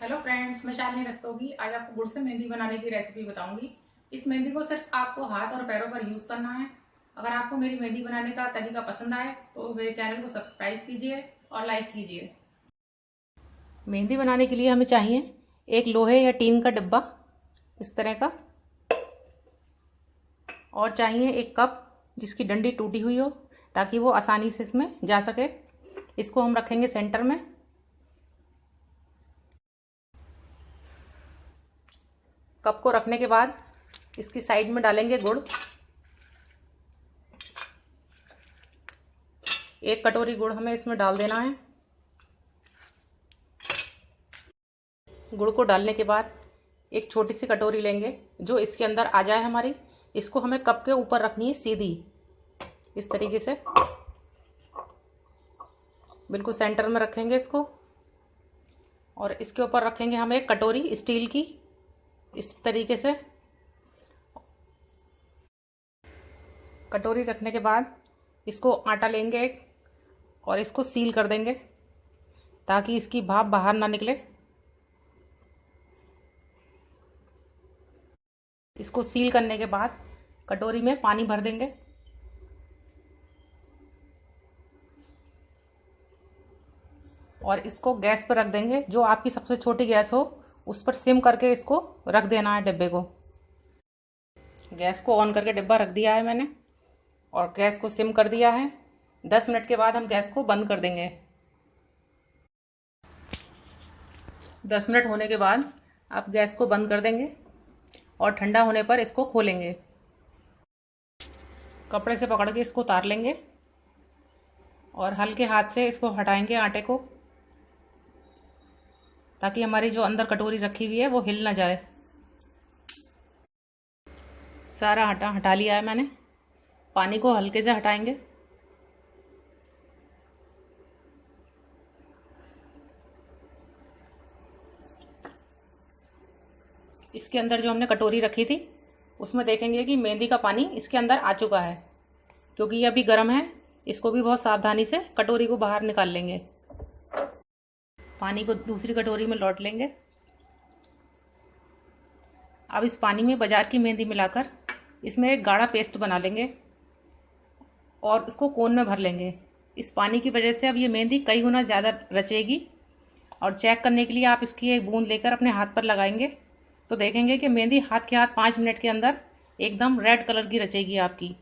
Hello friends मैं शालिनी रस्तोगी। आज आपको गुड़ से मेहंदी बनाने की रेसिपी बताऊँगी। इस मेहंदी को सिर्फ़ आपको हाथ और पैरों पर यूज़ करना है। अगर आपको मेरी मेहंदी बनाने का तरीका पसंद आए तो मेरे चैनल को सब्सक्राइब कीजिए और लाइक कीजिए। मेहंदी बनाने के लिए हमें चाहिए एक लोहे या टीन का डिब्बा, इस तरह का। और चाहिए एक कप जिसकी डंडी टूटी हुई हो, ताकि वो आसानी से इसमें जा सके। इसको हम रखेंगे सेंटर में। कप को रखने के बाद इसकी साइड में डालेंगे गुड़। एक कटोरी गुड़ हमें इसमें डाल देना है। गुड़ को डालने के बाद एक छोटी सी कटोरी लेंगे, जो इसके अंदर आ जाए हमारी। इसको हमें कप के ऊपर रखनी है सीधी। इस तरीके से। बिल्कुल सेंटर में रखेंगे इसको। और इसके ऊपर रखेंगे हम एक कटोरी स्टील की। इस तरीके से। कटोरी रखने के बाद इसको आटा लेंगे एक और इसको सील कर देंगे ताकि इसकी भाप बाहर ना निकले। इसको सील करने के बाद कटोरी में पानी भर देंगे। और इसको गैस पर रख देंगे, जो आपकी सबसे छोटी गैस हो। उस पर सिम करके इसको रख देना है डिब्बे को। गैस को ऑन करके डिब्बा रख दिया है मैंने और गैस को सिम कर दिया है। दस मिनट के बाद हम गैस को बंद कर देंगे। दस मिनट होने के बाद आप गैस को बंद कर देंगे और ठंडा होने पर इसको खोलेंगे। कपड़े से पकड़ के इसको उतार लेंगे और हल्के हाथ से इसको हटाएँगे आटे को। ताकि हमारी जो अंदर कटोरी रखी हुई है, वो हिल ना जाए। सारा हटा हटा लिया है मैंने। पानी को हल्के से हटाएँगे। इसके अंदर जो हमने कटोरी रखी थी, उसमें देखेंगे कि मेहंदी का पानी इसके अंदर आ चुका है। क्योंकि ये अभी गर्म है, इसको भी बहुत सावधानी से कटोरी को बाहर निकाल लेंगे। पानी को दूसरी कटोरी में लौट लेंगे। अब इस पानी में बाज़ार की मेहंदी मिलाकर इसमें एक गाढ़ा पेस्ट बना लेंगे और उसको कोन में भर लेंगे। इस पानी की वजह से अब ये मेहंदी कई गुना ज़्यादा रचेगी और चेक करने के लिए आप इसकी एक बूंद लेकर अपने हाथ पर लगाएँगे तो देखेंगे कि मेहंदी हाथ के हाथ पाँच मिनट के अंदर एकदम रेड कलर की रचेगी आपकी।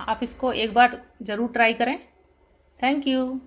आप इसको एक बार ज़रूर ट्राई करें। Thank you.